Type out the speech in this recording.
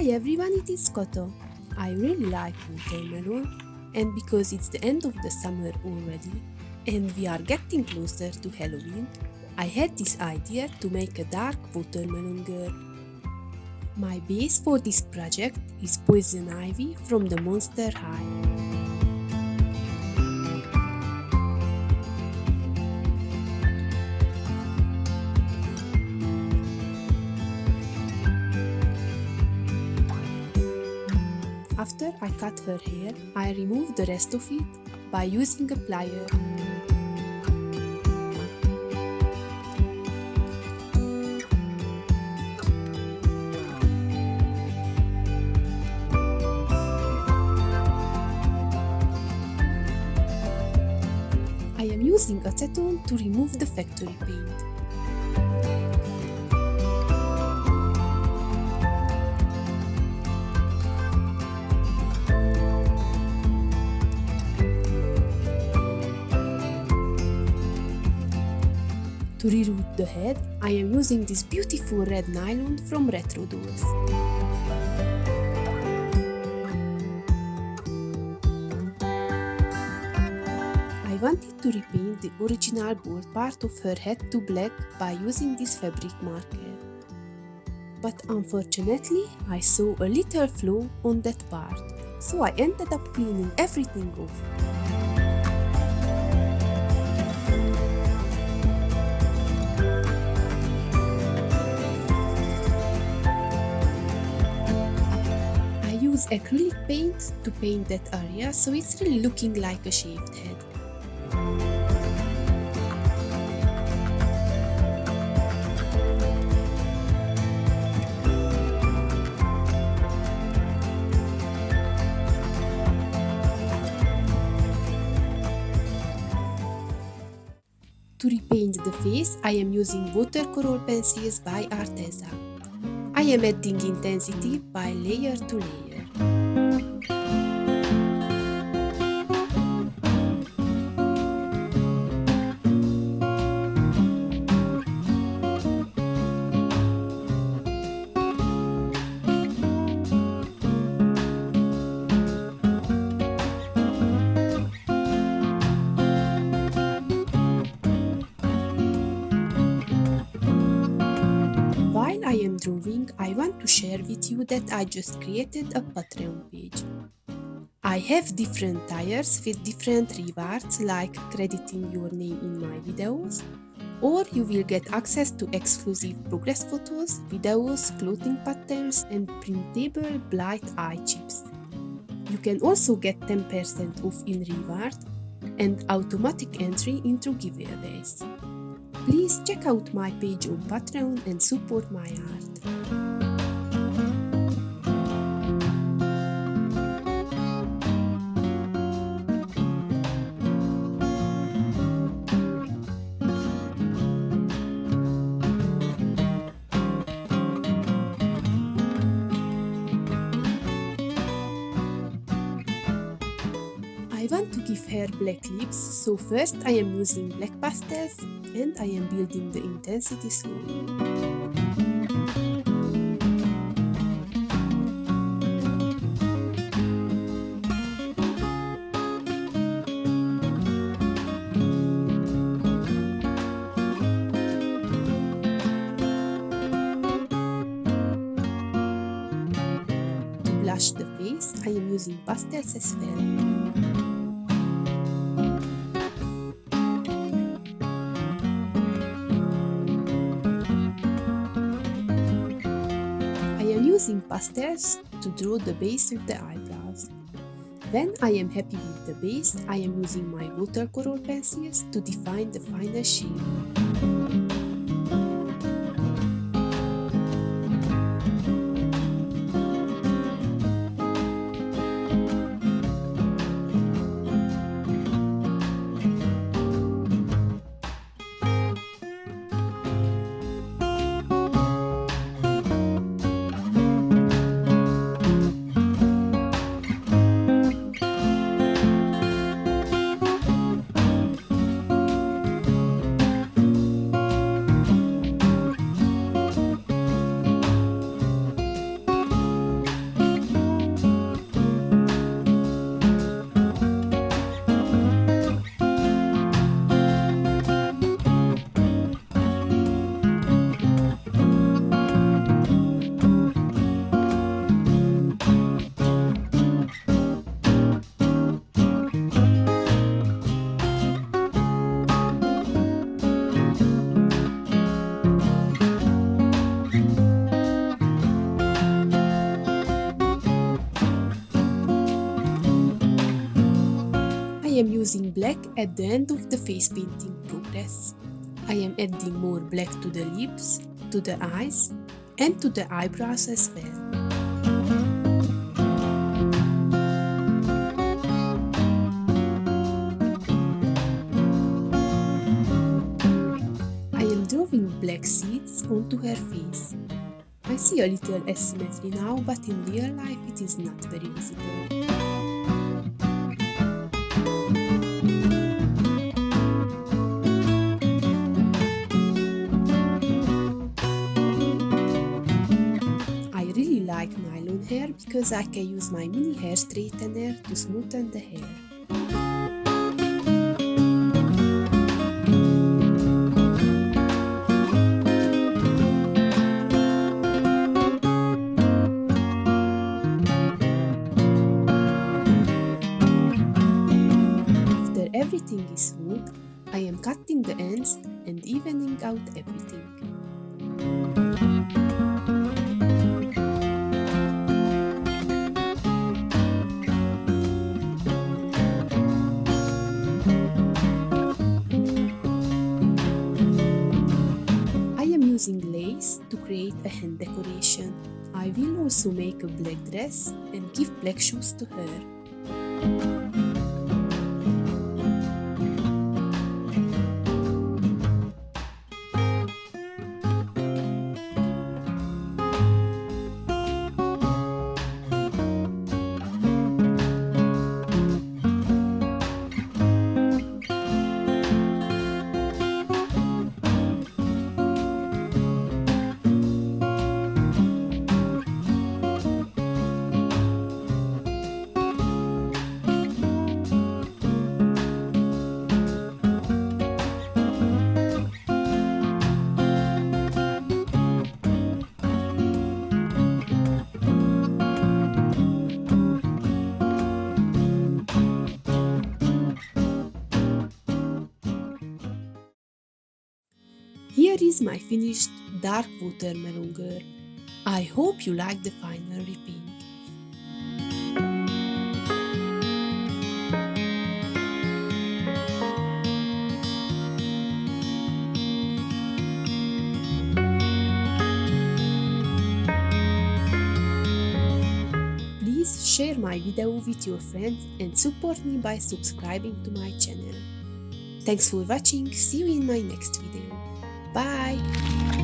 Hi everyone, it is Koto. I really like watermelon, and because it's the end of the summer already, and we are getting closer to Halloween, I had this idea to make a dark watermelon girl. My base for this project is Poison Ivy from the Monster High. After I cut her hair, I remove the rest of it by using a plier. I am using acetone to remove the factory paint. Reroute the head, I am using this beautiful red nylon from Retro Dolls. I wanted to repaint the original bold part of her head to black by using this fabric marker. But unfortunately, I saw a little flaw on that part, so I ended up cleaning everything off. Use acrylic paint to paint that area so it's really looking like a shaved head. To repaint the face, I am using watercolor pencils by Arteza. I am adding intensity by layer to layer. Share with you that I just created a Patreon page. I have different tiers with different rewards like crediting your name in my videos, or you will get access to exclusive progress photos, videos, clothing patterns and printable Blythe eye chips. You can also get 10% off in reward and automatic entry into giveaways. Please check out my page on Patreon and support my art. Want to give her black lips, so first I am using black pastels and I am building the intensity slowly. To blush the face, I am using pastels as well. Pastels to draw the base of the eyebrows. When I am happy with the base, I am using my watercolor pencils to define the final shape. Back at the end of the face painting progress. I am adding more black to the lips, to the eyes and to the eyebrows as well. I am drawing black seeds onto her face. I see a little asymmetry now, but in real life it is not very visible. Hair because I can use my mini hair straightener to smoothen the hair. I will also make a black dress and give black shoes to her. Here is my finished dark watermelon girl. I hope you like the final repaint. Please share my video with your friends and support me by subscribing to my channel. Thanks for watching, see you in my next video. Bye!